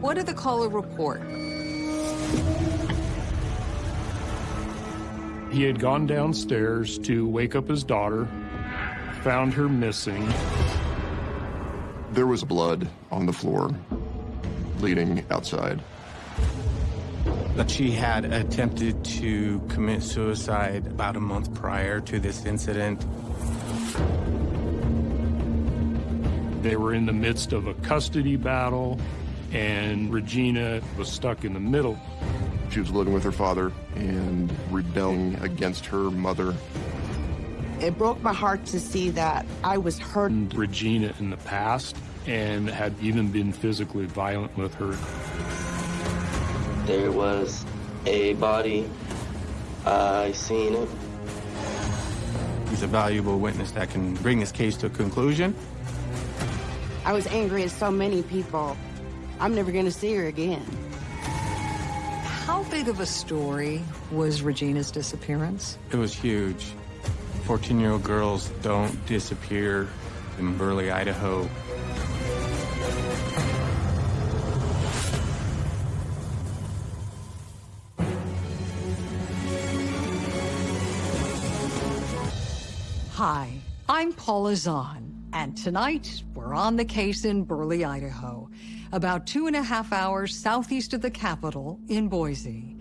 What did the caller report? He had gone downstairs to wake up his daughter, found her missing. There was blood on the floor, bleeding outside. That she had attempted to commit suicide about a month prior to this incident. They were in the midst of a custody battle, and Regina was stuck in the middle. She was living with her father and rebelling against her mother. It broke my heart to see that I was hurt. Regina in the past and had even been physically violent with her. There was a body. I seen it. He's a valuable witness that can bring this case to a conclusion. I was angry at so many people. I'm never going to see her again. How big of a story was Regina's disappearance? It was huge. 14-year-old girls don't disappear in Burley, Idaho. Hi, I'm Paula Zahn, and tonight we're on the case in Burley, Idaho, about two and a half hours southeast of the capital in Boise.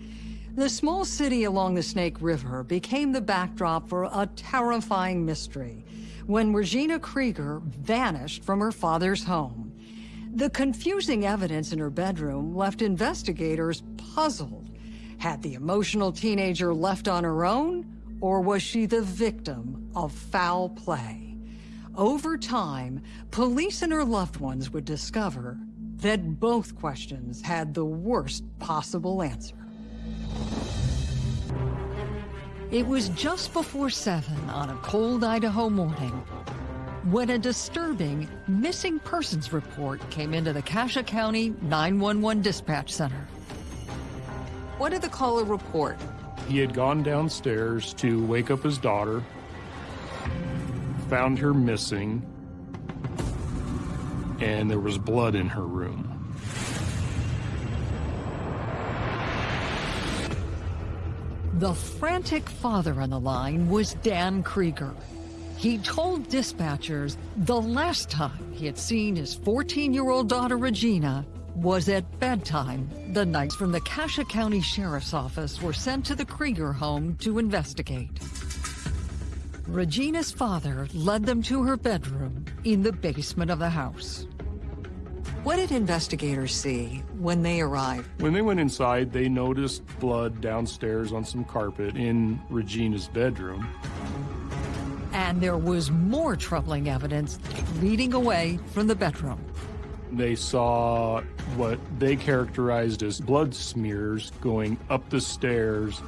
The small city along the Snake River became the backdrop for a terrifying mystery when Regina Krieger vanished from her father's home. The confusing evidence in her bedroom left investigators puzzled. Had the emotional teenager left on her own, or was she the victim of foul play? Over time, police and her loved ones would discover that both questions had the worst possible answer. It was just before 7 on a cold Idaho morning when a disturbing missing persons report came into the Cassia County 911 dispatch center. What did the caller report? He had gone downstairs to wake up his daughter, found her missing, and there was blood in her room. The frantic father on the line was Dan Krieger. He told dispatchers the last time he had seen his 14-year-old daughter Regina was at bedtime the night from the Cassia County Sheriff's Office were sent to the Krieger home to investigate. Regina's father led them to her bedroom in the basement of the house. What did investigators see when they arrived? When they went inside, they noticed blood downstairs on some carpet in Regina's bedroom. And there was more troubling evidence leading away from the bedroom. They saw what they characterized as blood smears going up the stairs.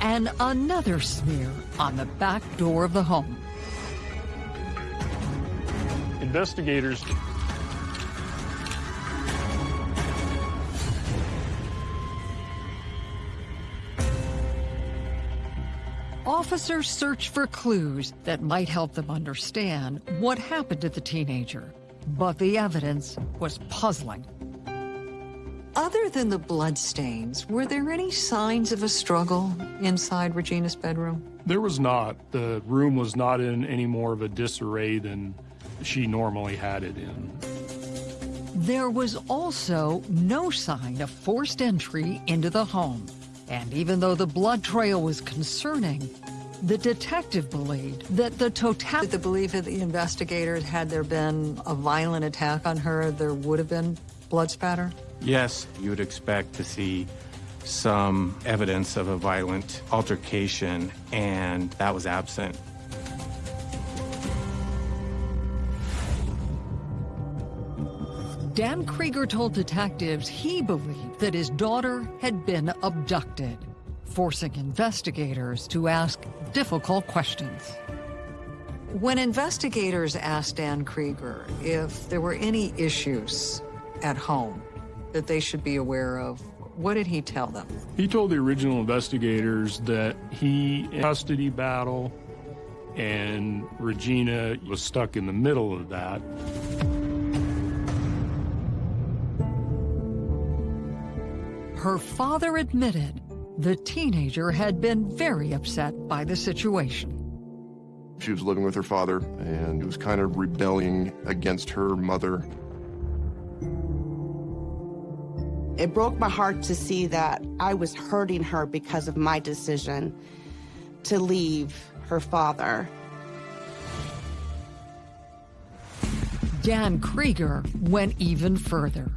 And another smear on the back door of the home. Investigators Officers search for clues that might help them understand what happened to the teenager. But the evidence was puzzling. Other than the bloodstains, were there any signs of a struggle inside Regina's bedroom? There was not. The room was not in any more of a disarray than she normally had it in. There was also no sign of forced entry into the home. And even though the blood trail was concerning, the detective believed that the totality... The belief of the investigators, had there been a violent attack on her, there would have been blood spatter? Yes, you would expect to see some evidence of a violent altercation, and that was absent. Dan Krieger told detectives he believed that his daughter had been abducted, forcing investigators to ask difficult questions. When investigators asked Dan Krieger if there were any issues at home that they should be aware of? What did he tell them? He told the original investigators that he custody battle and Regina was stuck in the middle of that. Her father admitted the teenager had been very upset by the situation. She was living with her father and he was kind of rebelling against her mother It broke my heart to see that I was hurting her because of my decision to leave her father. Dan Krieger went even further.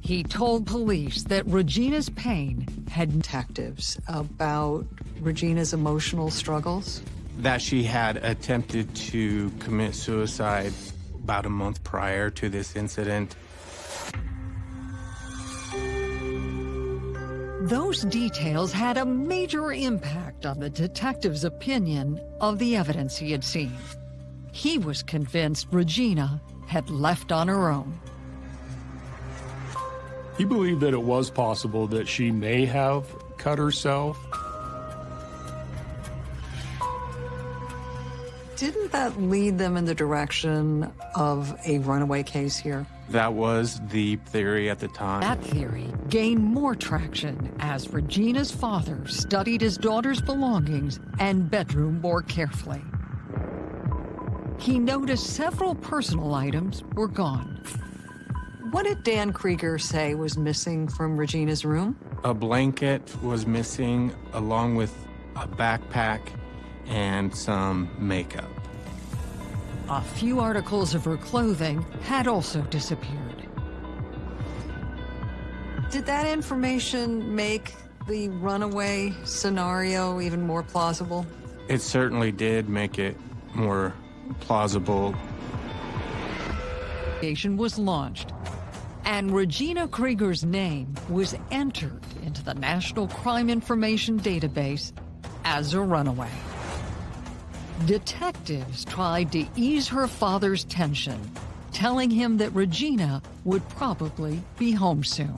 He told police that Regina's pain had detectives about Regina's emotional struggles. That she had attempted to commit suicide about a month prior to this incident. Those details had a major impact on the detective's opinion of the evidence he had seen. He was convinced Regina had left on her own. He believed that it was possible that she may have cut herself. Didn't that lead them in the direction of a runaway case here? That was the theory at the time. That theory gained more traction as Regina's father studied his daughter's belongings and bedroom more carefully. He noticed several personal items were gone. What did Dan Krieger say was missing from Regina's room? A blanket was missing, along with a backpack and some makeup. A few articles of her clothing had also disappeared. Did that information make the runaway scenario even more plausible? It certainly did make it more plausible. Investigation was launched, and Regina Krieger's name was entered into the National Crime Information Database as a runaway. Detectives tried to ease her father's tension, telling him that Regina would probably be home soon.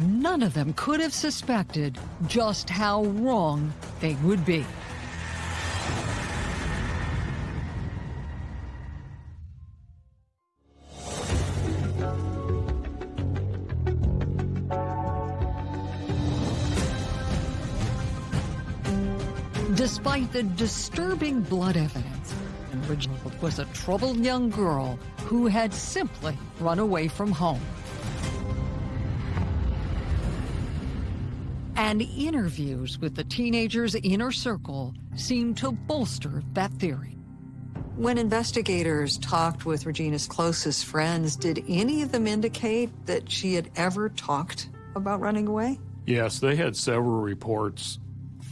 None of them could have suspected just how wrong they would be. Despite the disturbing blood evidence, Regina was a troubled young girl who had simply run away from home. And interviews with the teenager's inner circle seemed to bolster that theory. When investigators talked with Regina's closest friends, did any of them indicate that she had ever talked about running away? Yes, they had several reports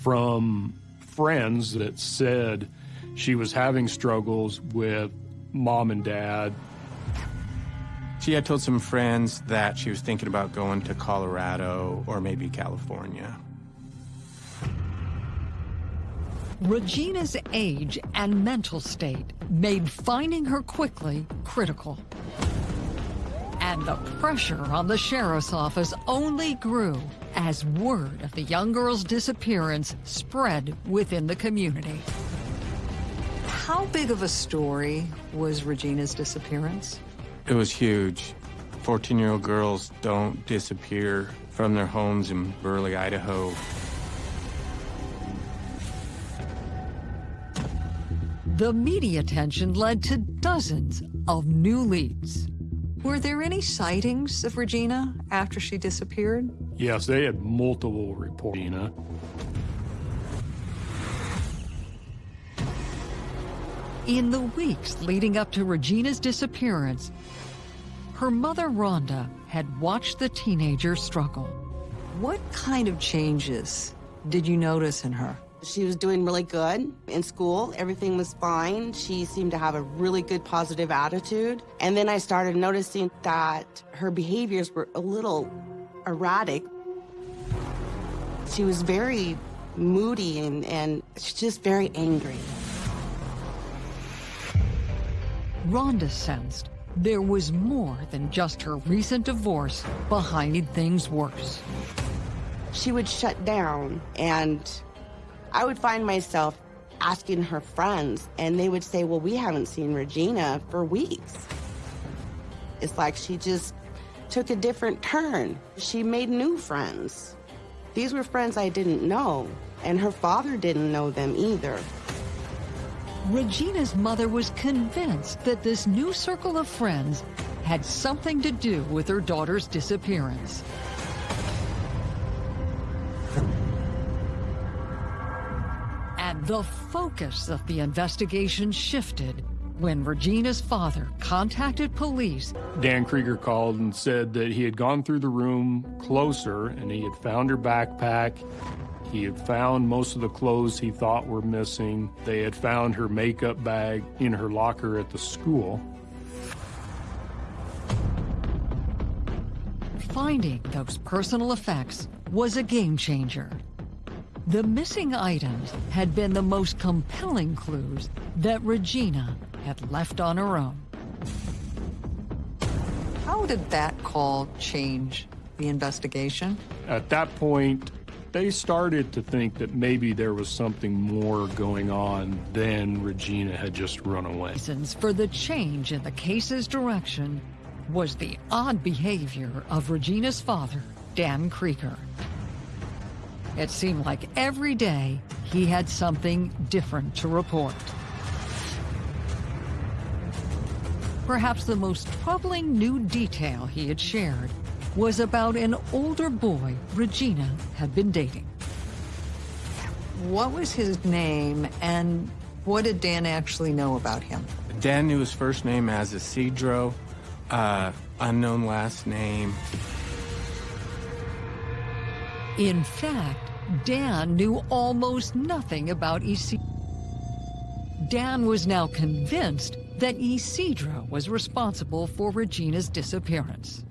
from friends that said she was having struggles with mom and dad. She had told some friends that she was thinking about going to Colorado or maybe California. Regina's age and mental state made finding her quickly critical. And the pressure on the sheriff's office only grew as word of the young girl's disappearance spread within the community. How big of a story was Regina's disappearance? It was huge. 14-year-old girls don't disappear from their homes in Burley, Idaho. The media attention led to dozens of new leads. Were there any sightings of Regina after she disappeared? Yes, they had multiple reports. In the weeks leading up to Regina's disappearance, her mother, Rhonda, had watched the teenager struggle. What kind of changes did you notice in her? She was doing really good in school. Everything was fine. She seemed to have a really good positive attitude. And then I started noticing that her behaviors were a little erratic. She was very moody and, and just very angry. Rhonda sensed there was more than just her recent divorce behind things worse. She would shut down and I would find myself asking her friends, and they would say, Well, we haven't seen Regina for weeks. It's like she just took a different turn. She made new friends. These were friends I didn't know, and her father didn't know them either. Regina's mother was convinced that this new circle of friends had something to do with her daughter's disappearance. And the focus of the investigation shifted when Regina's father contacted police. Dan Krieger called and said that he had gone through the room closer and he had found her backpack. He had found most of the clothes he thought were missing. They had found her makeup bag in her locker at the school. Finding those personal effects was a game changer. The missing items had been the most compelling clues that Regina had left on her own. How did that call change the investigation? At that point, they started to think that maybe there was something more going on than Regina had just run away. Reasons for the change in the case's direction was the odd behavior of Regina's father, Dan Krieger. It seemed like every day he had something different to report. Perhaps the most troubling new detail he had shared was about an older boy Regina had been dating. What was his name and what did Dan actually know about him? Dan knew his first name as Isidro, uh, unknown last name. In fact, Dan knew almost nothing about Isidro. Dan was now convinced that Isidro was responsible for Regina's disappearance.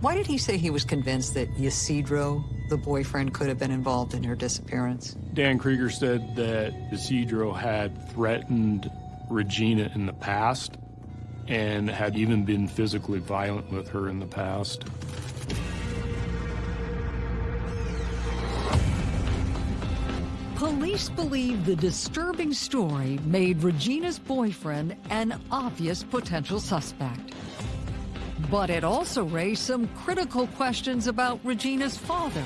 Why did he say he was convinced that Isidro, the boyfriend, could have been involved in her disappearance? Dan Krieger said that Isidro had threatened Regina in the past and had even been physically violent with her in the past. Police believe the disturbing story made Regina's boyfriend an obvious potential suspect. But it also raised some critical questions about Regina's father.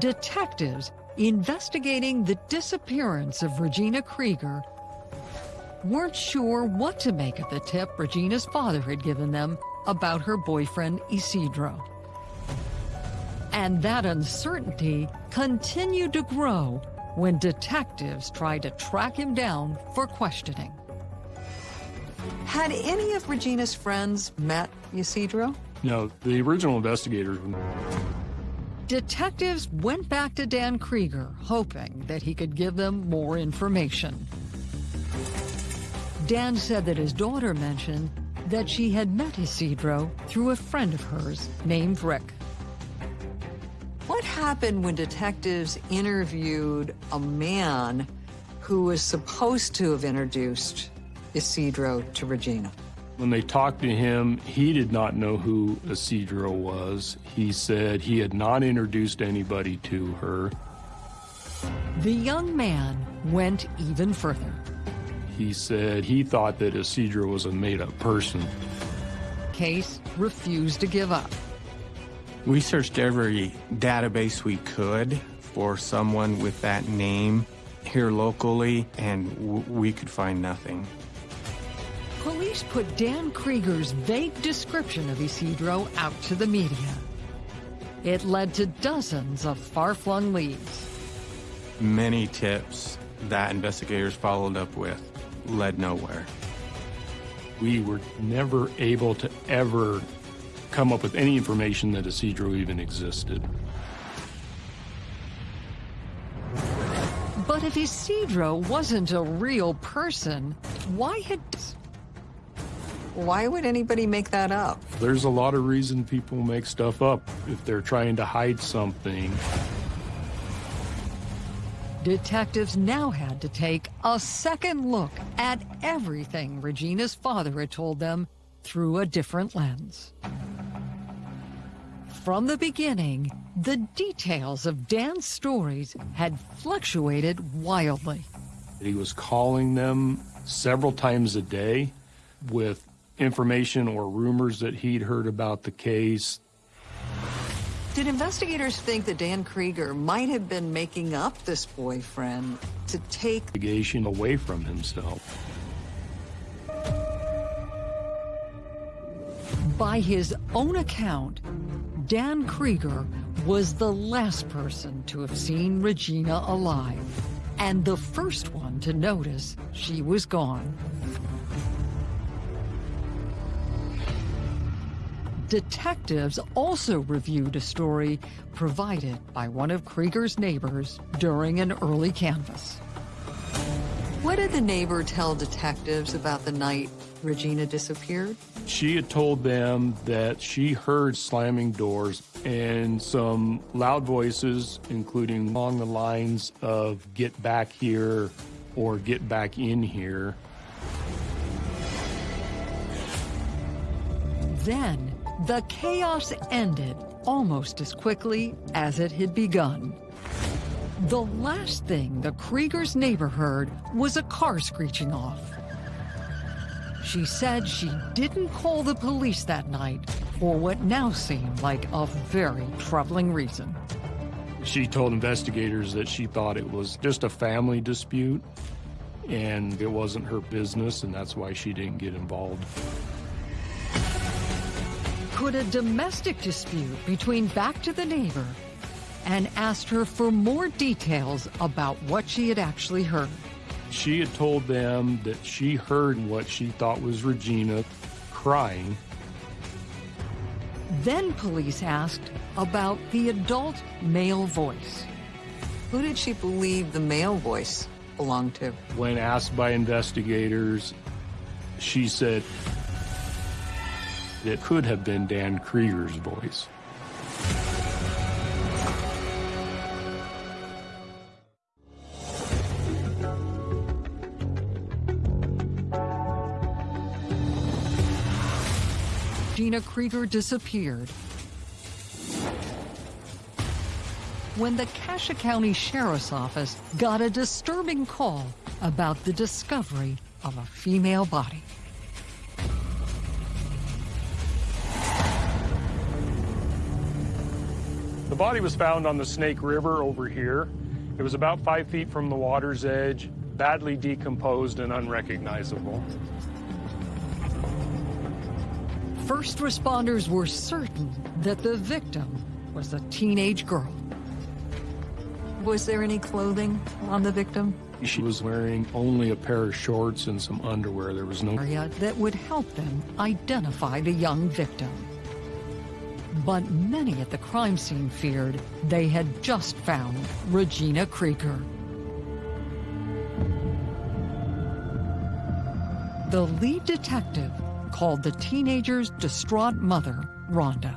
Detectives investigating the disappearance of Regina Krieger weren't sure what to make of the tip Regina's father had given them about her boyfriend Isidro. And that uncertainty continued to grow when detectives tried to track him down for questioning. Had any of Regina's friends met Isidro? No, the original investigators Detectives went back to Dan Krieger, hoping that he could give them more information. Dan said that his daughter mentioned that she had met Isidro through a friend of hers named Rick. What happened when detectives interviewed a man who was supposed to have introduced Isidro to Regina? When they talked to him, he did not know who Isidro was. He said he had not introduced anybody to her. The young man went even further. He said he thought that Isidro was a made-up person. Case refused to give up. We searched every database we could for someone with that name here locally, and we could find nothing. Police put Dan Krieger's vague description of Isidro out to the media. It led to dozens of far-flung leads. Many tips that investigators followed up with led nowhere. We were never able to ever come up with any information that Isidro even existed. But if Isidro wasn't a real person, why had... Why would anybody make that up? There's a lot of reason people make stuff up if they're trying to hide something. Detectives now had to take a second look at everything Regina's father had told them through a different lens. from the beginning, the details of Dan's stories had fluctuated wildly. He was calling them several times a day with information or rumors that he'd heard about the case. Did investigators think that Dan Krieger might have been making up this boyfriend to take investigation away from himself? By his own account, Dan Krieger was the last person to have seen Regina alive, and the first one to notice she was gone. Detectives also reviewed a story provided by one of Krieger's neighbors during an early canvass. What did the neighbor tell detectives about the night Regina disappeared? She had told them that she heard slamming doors and some loud voices, including along the lines of get back here or get back in here. Then the chaos ended almost as quickly as it had begun. The last thing the Krieger's neighbor heard was a car screeching off. She said she didn't call the police that night for what now seemed like a very troubling reason. She told investigators that she thought it was just a family dispute and it wasn't her business and that's why she didn't get involved. Could a domestic dispute between back to the neighbor and asked her for more details about what she had actually heard. She had told them that she heard what she thought was Regina crying. Then police asked about the adult male voice. Who did she believe the male voice belonged to? When asked by investigators, she said it could have been Dan Krieger's voice. Gina Krieger disappeared. When the Cassia County Sheriff's Office got a disturbing call about the discovery of a female body. The body was found on the Snake River over here. It was about five feet from the water's edge, badly decomposed and unrecognizable. First responders were certain that the victim was a teenage girl. Was there any clothing on the victim? She was wearing only a pair of shorts and some underwear. There was no area that would help them identify the young victim. But many at the crime scene feared they had just found Regina Krieger. The lead detective called the teenager's distraught mother, Rhonda.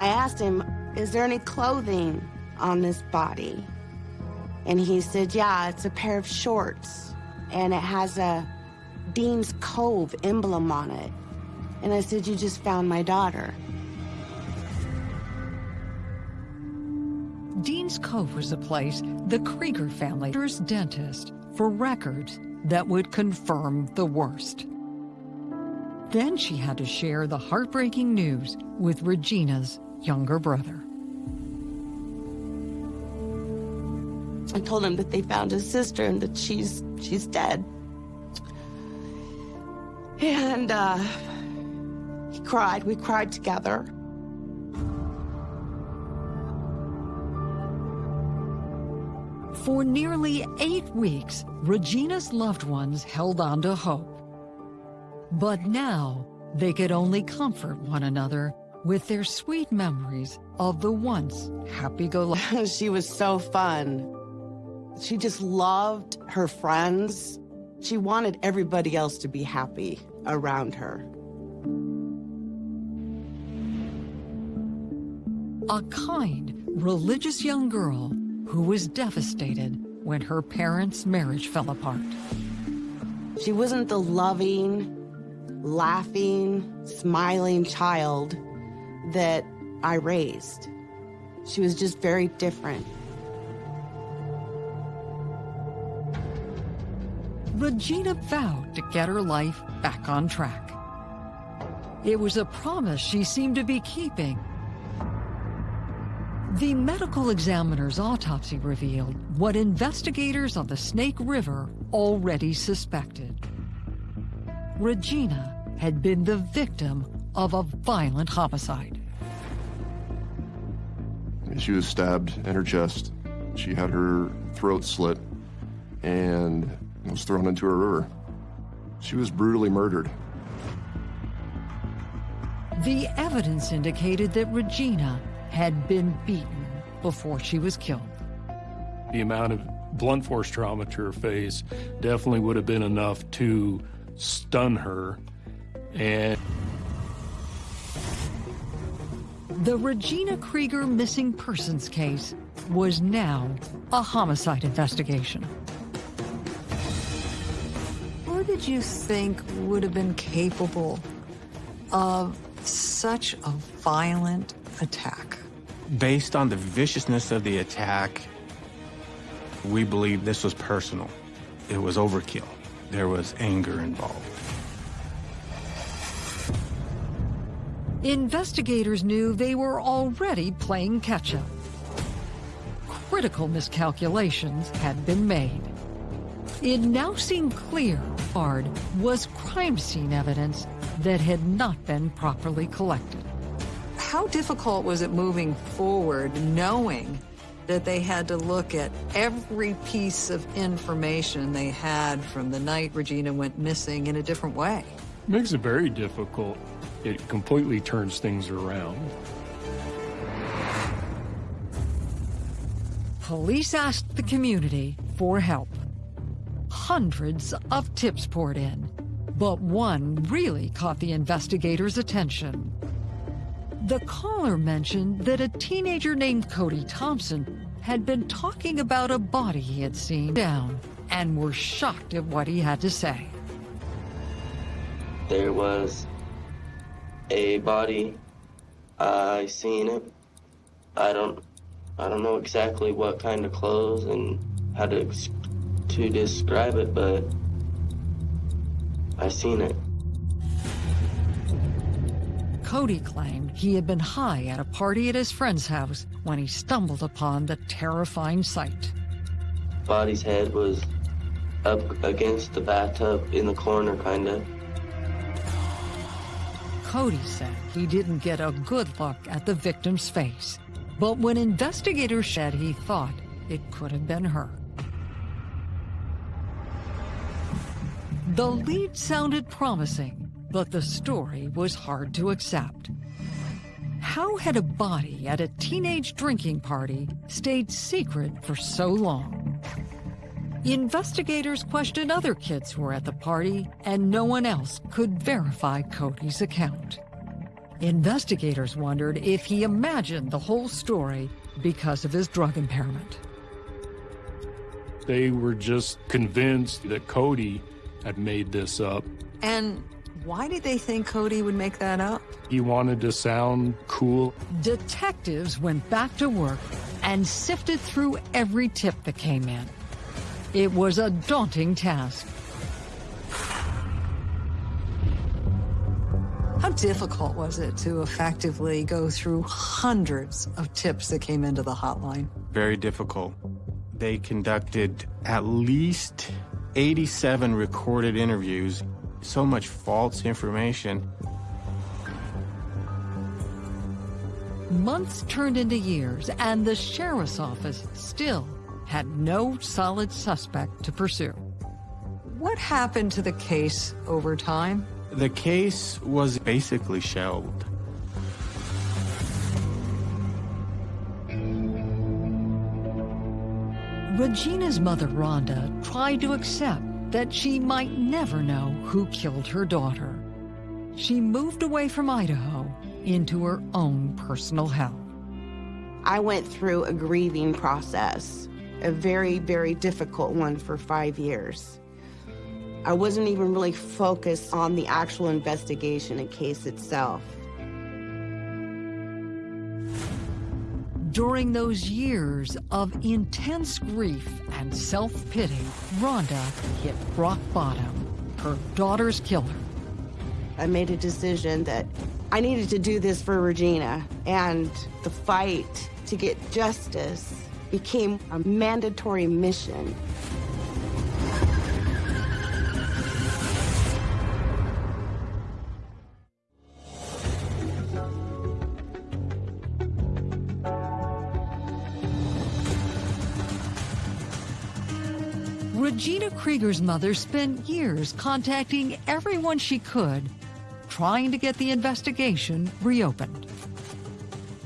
I asked him, is there any clothing on this body? And he said, yeah, it's a pair of shorts and it has a Dean's Cove emblem on it. And I said, you just found my daughter. Dean's Cove was a place the Krieger family's dentist for records that would confirm the worst. Then she had to share the heartbreaking news with Regina's younger brother. I told him that they found his sister and that she's she's dead. And uh, he cried. We cried together. For nearly eight weeks, Regina's loved ones held on to hope. But now, they could only comfort one another with their sweet memories of the once happy-go-lucky. she was so fun. She just loved her friends. She wanted everybody else to be happy around her. A kind, religious young girl who was devastated when her parents' marriage fell apart. She wasn't the loving, laughing, smiling child that I raised. She was just very different. Regina vowed to get her life back on track. It was a promise she seemed to be keeping. The medical examiner's autopsy revealed what investigators on the Snake River already suspected. Regina had been the victim of a violent homicide. She was stabbed in her chest. She had her throat slit and was thrown into a river. She was brutally murdered. The evidence indicated that Regina had been beaten before she was killed. The amount of blunt force trauma to her face definitely would have been enough to stun her. And the Regina Krieger missing persons case was now a homicide investigation. Who did you think would have been capable of such a violent attack? Based on the viciousness of the attack, we believe this was personal. It was overkill. There was anger involved. Investigators knew they were already playing catch-up. Critical miscalculations had been made. It now seemed clear Bard was crime scene evidence that had not been properly collected. How difficult was it moving forward knowing that they had to look at every piece of information they had from the night Regina went missing in a different way? makes it very difficult. It completely turns things around. Police asked the community for help. Hundreds of tips poured in, but one really caught the investigators' attention. The caller mentioned that a teenager named Cody Thompson had been talking about a body he had seen down and were shocked at what he had to say. There was a body. I seen it. I don't I don't know exactly what kind of clothes and how to to describe it, but I seen it. Cody claimed he had been high at a party at his friend's house when he stumbled upon the terrifying sight. Body's head was up against the bathtub in the corner, kinda. Cody said he didn't get a good look at the victim's face, but when investigators said he thought it could have been her. The lead sounded promising, but the story was hard to accept. How had a body at a teenage drinking party stayed secret for so long? Investigators questioned other kids who were at the party, and no one else could verify Cody's account. Investigators wondered if he imagined the whole story because of his drug impairment. They were just convinced that Cody had made this up. And why did they think Cody would make that up? He wanted to sound cool. Detectives went back to work and sifted through every tip that came in. It was a daunting task. How difficult was it to effectively go through hundreds of tips that came into the hotline? Very difficult. They conducted at least 87 recorded interviews, so much false information. Months turned into years, and the sheriff's office still had no solid suspect to pursue. What happened to the case over time? The case was basically shelved. Regina's mother, Rhonda, tried to accept that she might never know who killed her daughter. She moved away from Idaho into her own personal hell. I went through a grieving process, a very, very difficult one for five years. I wasn't even really focused on the actual investigation and case itself. During those years of intense grief and self-pity, Rhonda hit rock bottom. Her daughter's killer. I made a decision that I needed to do this for Regina, and the fight to get justice became a mandatory mission. Regina mother spent years contacting everyone she could, trying to get the investigation reopened.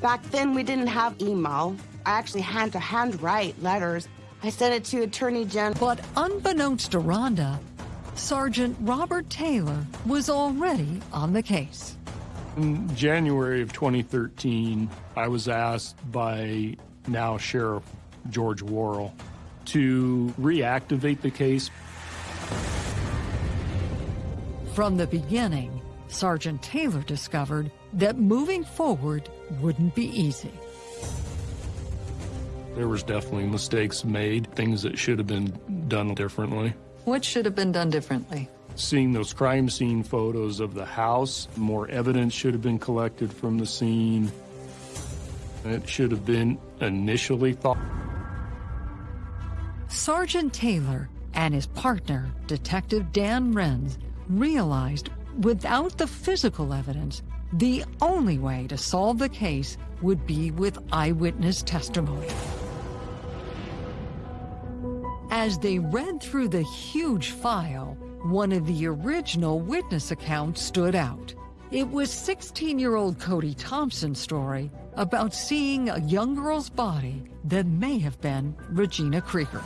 Back then, we didn't have email. I actually had to handwrite letters. I sent it to Attorney General. But unbeknownst to Rhonda, Sergeant Robert Taylor was already on the case. In January of 2013, I was asked by now Sheriff George Worrell to reactivate the case. From the beginning, Sergeant Taylor discovered that moving forward wouldn't be easy. There was definitely mistakes made, things that should have been done differently. What should have been done differently? Seeing those crime scene photos of the house, more evidence should have been collected from the scene. It should have been initially thought. Sergeant Taylor and his partner, Detective Dan Renz, realized without the physical evidence, the only way to solve the case would be with eyewitness testimony. As they read through the huge file, one of the original witness accounts stood out. It was 16-year-old Cody Thompson's story about seeing a young girl's body that may have been Regina Krieger.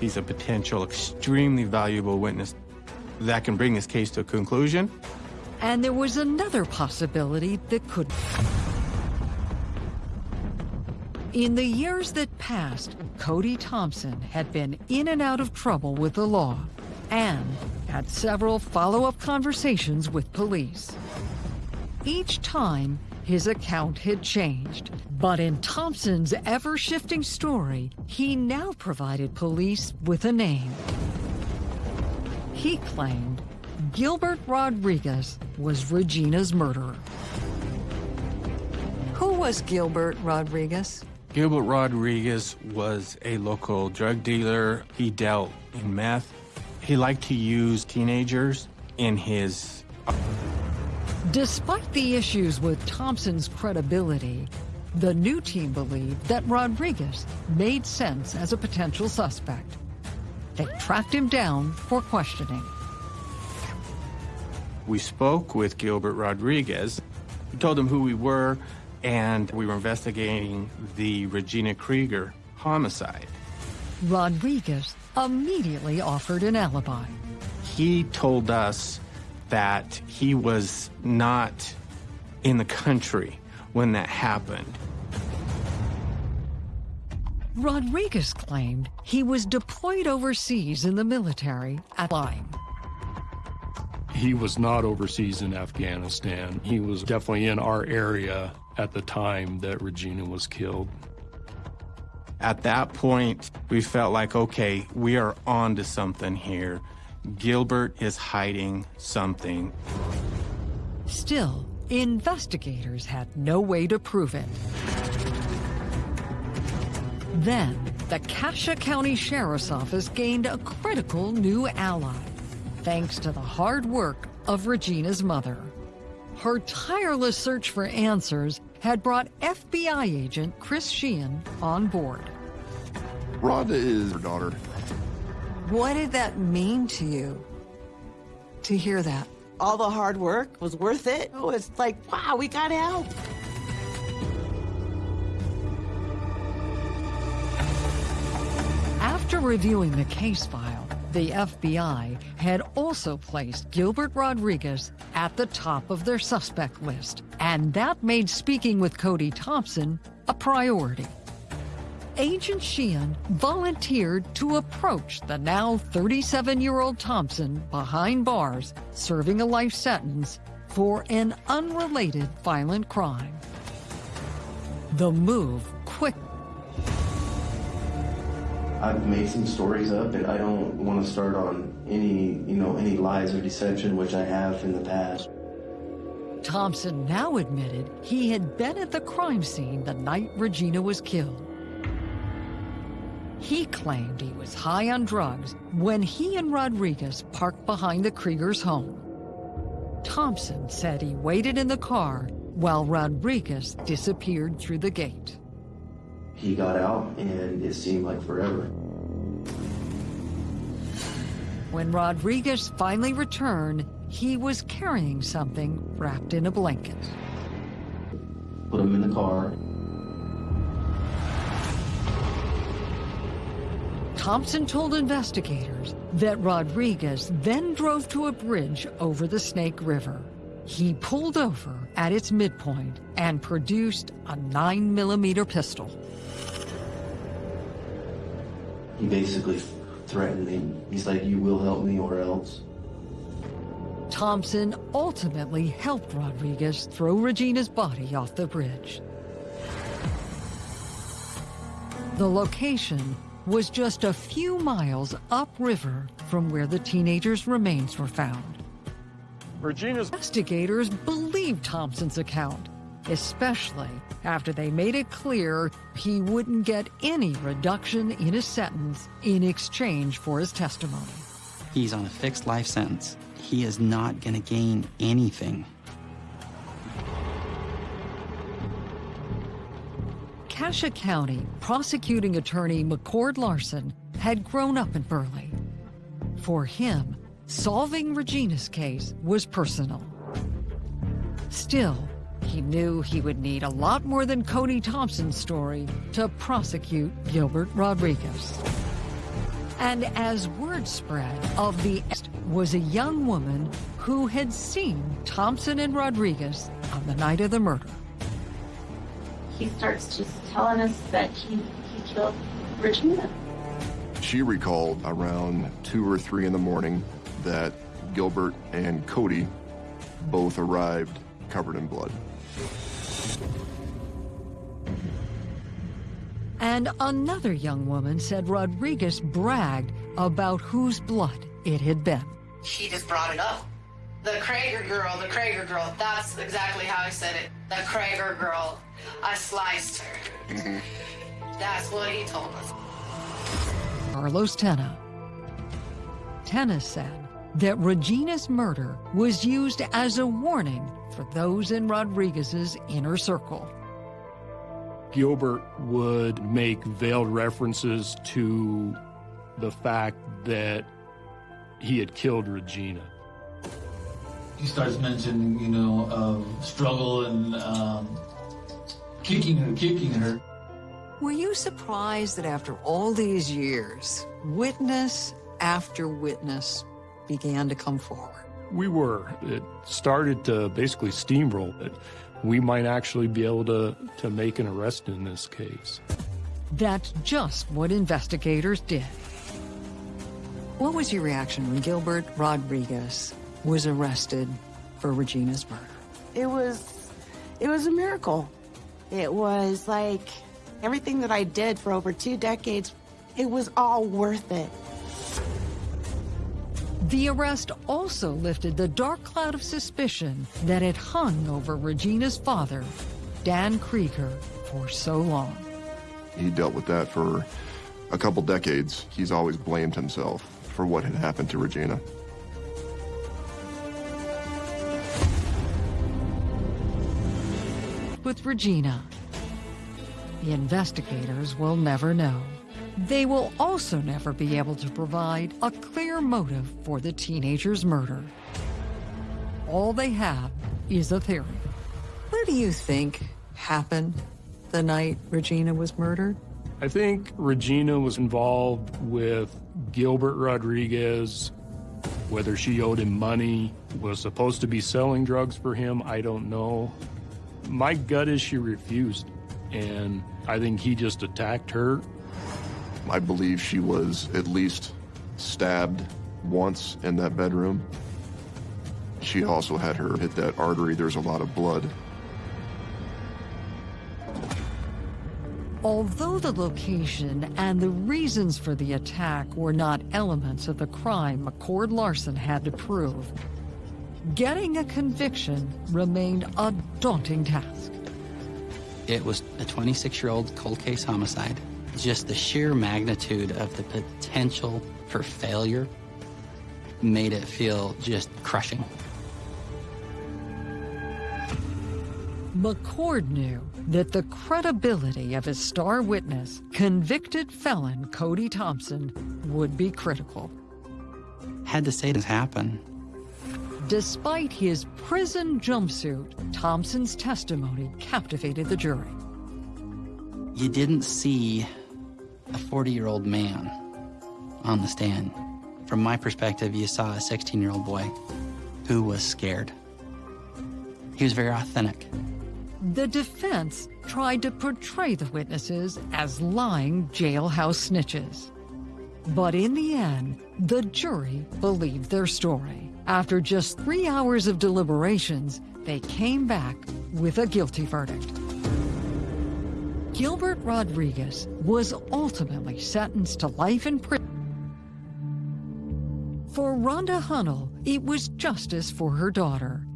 He's a potential extremely valuable witness that can bring this case to a conclusion. And there was another possibility that could. In the years that passed, Cody Thompson had been in and out of trouble with the law and had several follow-up conversations with police. Each time, his account had changed, but in Thompson's ever-shifting story, he now provided police with a name. He claimed Gilbert Rodriguez was Regina's murderer. Who was Gilbert Rodriguez? Gilbert Rodriguez was a local drug dealer. He dealt in meth. He liked to use teenagers in his... Uh, Despite the issues with Thompson's credibility, the new team believed that Rodriguez made sense as a potential suspect. They tracked him down for questioning. We spoke with Gilbert Rodriguez. We told him who we were, and we were investigating the Regina Krieger homicide. Rodriguez immediately offered an alibi. He told us that he was not in the country when that happened. Rodriguez claimed he was deployed overseas in the military at Lyme. He was not overseas in Afghanistan. He was definitely in our area at the time that Regina was killed. At that point, we felt like, okay, we are on to something here. Gilbert is hiding something. Still, investigators had no way to prove it. Then, the Cassia County Sheriff's Office gained a critical new ally, thanks to the hard work of Regina's mother. Her tireless search for answers had brought FBI agent Chris Sheehan on board. Rhonda is her daughter. What did that mean to you to hear that? All the hard work was worth it. It was like, wow, we got help. After reviewing the case file, the FBI had also placed Gilbert Rodriguez at the top of their suspect list, and that made speaking with Cody Thompson a priority. Agent Sheehan volunteered to approach the now 37-year-old Thompson behind bars, serving a life sentence for an unrelated violent crime. the move I've made some stories up and I don't want to start on any, you know, any lies or deception, which I have in the past. Thompson now admitted he had been at the crime scene the night Regina was killed. He claimed he was high on drugs when he and Rodriguez parked behind the Kriegers' home. Thompson said he waited in the car while Rodriguez disappeared through the gate. He got out and it seemed like forever. When Rodriguez finally returned, he was carrying something wrapped in a blanket. Put him in the car. Thompson told investigators that Rodriguez then drove to a bridge over the Snake River. He pulled over at its midpoint and produced a 9 millimeter pistol. He basically threatened me. He's like, you will help me or else. Thompson ultimately helped Rodriguez throw Regina's body off the bridge. The location was just a few miles upriver from where the teenager's remains were found. Regina's Investigators believed Thompson's account, especially after they made it clear he wouldn't get any reduction in his sentence in exchange for his testimony. He's on a fixed life sentence. He is not going to gain anything. Cassia County prosecuting attorney McCord Larsen had grown up in Burley. For him, solving Regina's case was personal. Still, he knew he would need a lot more than Cody Thompson's story to prosecute Gilbert Rodriguez. And as word spread of the was a young woman who had seen Thompson and Rodriguez on the night of the murder. He starts just telling us that he, he killed Regina. She recalled around 2 or 3 in the morning that Gilbert and Cody both arrived covered in blood. And another young woman said Rodriguez bragged about whose blood it had been. He just brought it up. The Krager girl, the Krager girl, that's exactly how he said it. The Krager girl, I sliced her. Mm-hmm. That's what he told us. Carlos Tena. Tena said that Regina's murder was used as a warning for those in Rodriguez's inner circle. Gilbert would make veiled references to the fact that he had killed Regina. He starts mentioning, you know, um, struggle and um, kicking her, kicking her. Were you surprised that after all these years, witness after witness began to come forward? We were. It started to basically steamroll it. We might actually be able to, to make an arrest in this case. That's just what investigators did. What was your reaction when Gilbert Rodriguez was arrested for Regina's murder? It was, it was a miracle. It was like everything that I did for over two decades, it was all worth it. The arrest also lifted the dark cloud of suspicion that had hung over Regina's father, Dan Krieger, for so long. He dealt with that for a couple decades. He's always blamed himself for what had happened to Regina. With Regina, the investigators will never know. They will also never be able to provide a clear motive for the teenager's murder. All they have is a theory. What do you think happened the night Regina was murdered? I think Regina was involved with Gilbert Rodriguez, whether she owed him money, was supposed to be selling drugs for him, I don't know. My gut is she refused, and I think he just attacked her. I believe she was at least stabbed once in that bedroom. She also had her hit that artery. There's a lot of blood. Although the location and the reasons for the attack were not elements of the crime McCord Larsen had to prove, getting a conviction remained a daunting task. It was a 26-year-old cold case homicide. Just the sheer magnitude of the potential for failure made it feel just crushing. McCord knew that the credibility of his star witness, convicted felon Cody Thompson, would be critical. Had to say this happen. Despite his prison jumpsuit, Thompson's testimony captivated the jury. You didn't see a 40-year-old man on the stand. From my perspective, you saw a 16-year-old boy who was scared. He was very authentic. The defense tried to portray the witnesses as lying jailhouse snitches. But in the end, the jury believed their story. After just three hours of deliberations, they came back with a guilty verdict. Gilbert Rodriguez was ultimately sentenced to life in prison. For Rhonda Hunnell, it was justice for her daughter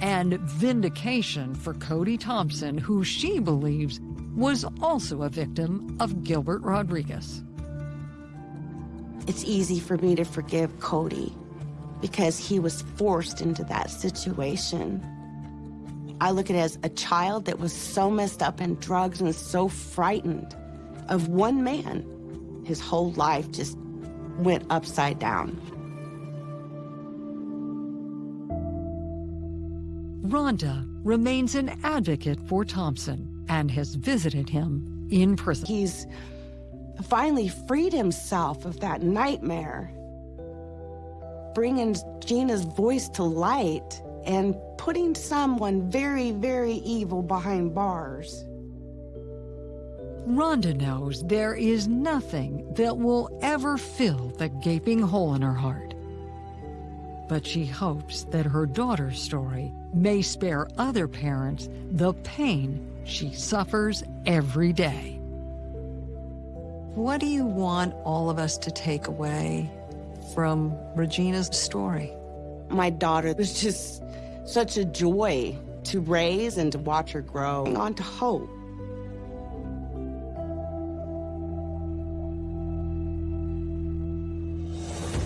and vindication for Cody Thompson, who she believes was also a victim of Gilbert Rodriguez. It's easy for me to forgive Cody because he was forced into that situation. I look at it as a child that was so messed up in drugs and so frightened of one man. His whole life just went upside down. Rhonda remains an advocate for Thompson and has visited him in prison. He's finally freed himself of that nightmare, bringing Gina's voice to light and putting someone very, very evil behind bars. Rhonda knows there is nothing that will ever fill the gaping hole in her heart. But she hopes that her daughter's story may spare other parents the pain she suffers every day. What do you want all of us to take away from Regina's story? My daughter was just such a joy to raise and to watch her grow on to hope.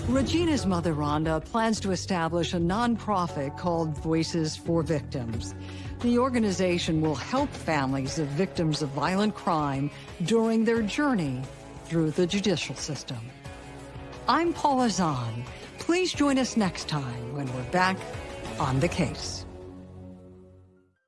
Regina's mother, Rhonda, plans to establish a nonprofit called Voices for Victims. The organization will help families of victims of violent crime during their journey through the judicial system. I'm Paula Zahn. Please join us next time when we're back on the case.